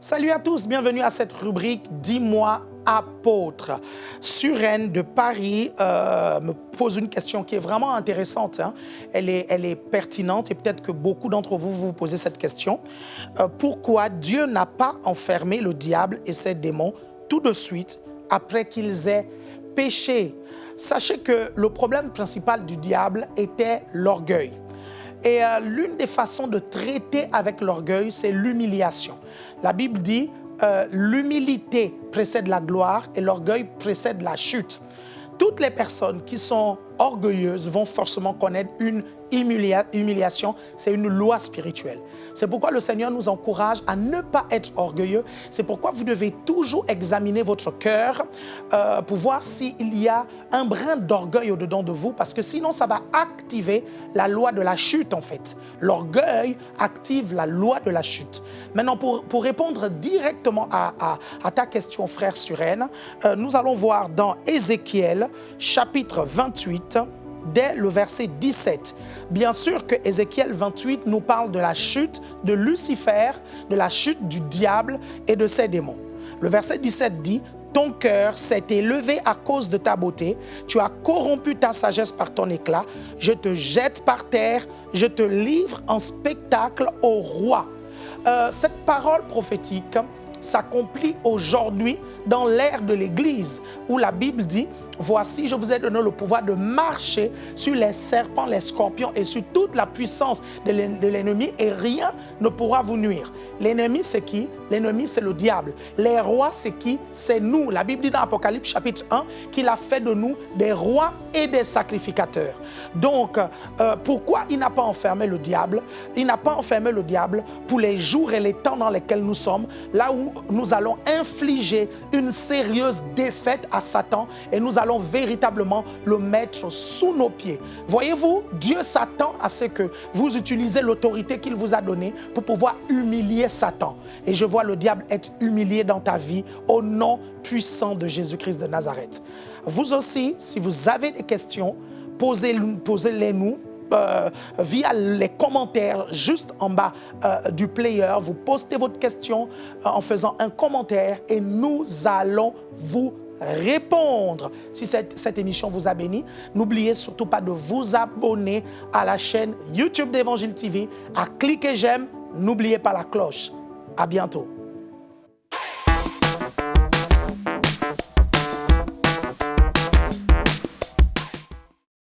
Salut à tous, bienvenue à cette rubrique Dis-moi apôtre. Suren de Paris euh, me pose une question qui est vraiment intéressante. hein. Elle, est, pertinente et peut-être que beaucoup d'entre vous vous posez cette question. Euh, pourquoi Dieu n'a pas enfermé le diable et ses démons tout de suite après qu'ils aient péché Sachez que le problème principal du diable était l'orgueil. Et euh, l'une des façons de traiter avec l'orgueil, c'est l'humiliation. La Bible dit, euh, l'humilité précède la gloire et l'orgueil précède la chute. Toutes les personnes qui sont orgueilleuses vont forcément connaître une humilia- humiliation. C'est une loi spirituelle. C'est pourquoi le Seigneur nous encourage à ne pas être orgueilleux. C'est pourquoi vous devez toujours examiner votre cœur euh, pour voir s'il y a un brin d'orgueil au-dedans de vous, parce que sinon ça va activer la loi de la chute en fait. L'orgueil active la loi de la chute. Maintenant, pour, pour répondre directement à ta question, frère Suren, euh, nous allons voir dans Ézéchiel chapitre 28, dès le verset 17. Bien sûr que Ézéchiel 28 nous parle de la chute de Lucifer, de la chute du diable et de ses démons. Le verset 17 dit, ton cœur s'est élevé à cause de ta beauté, tu as corrompu ta sagesse par ton éclat, je te jette par terre, je te livre en spectacle au roi. Euh, cette parole prophétique s'accomplit aujourd'hui dans l'ère de l'Église, où la Bible dit, voici, je vous ai donné le pouvoir de marcher sur les serpents, les scorpions et sur toute la puissance de l'en- de l'ennemi et rien ne pourra vous nuire. L'ennemi, c'est qui? L'ennemi, c'est le diable. Les rois, c'est qui? C'est nous. La Bible dit dans Apocalypse chapitre 1 qu'il a fait de nous des rois et des sacrificateurs. Donc, euh, pourquoi il n'a pas enfermé le diable? Il n'a pas enfermé le diable pour les jours et les temps dans lesquels nous sommes, là où nous allons infliger une sérieuse défaite à Satan et nous allons véritablement le mettre sous nos pieds. Voyez-vous, Dieu s'attend à ce que vous utilisez l'autorité qu'il vous a donnée pour pouvoir humilier Satan. Et je vois le diable être humilié dans ta vie au nom puissant de Jésus-Christ de Nazareth. Vous aussi, si vous avez des questions, posez- posez-les nous euh, via les commentaires juste en bas euh, du player. Vous postez votre question euh, en faisant un commentaire et nous allons vous répondre. Si cette, cette émission vous a béni, n'oubliez surtout pas de vous abonner à la chaîne YouTube d'Évangile TV, à cliquer j'aime, n'oubliez pas la cloche. À bientôt.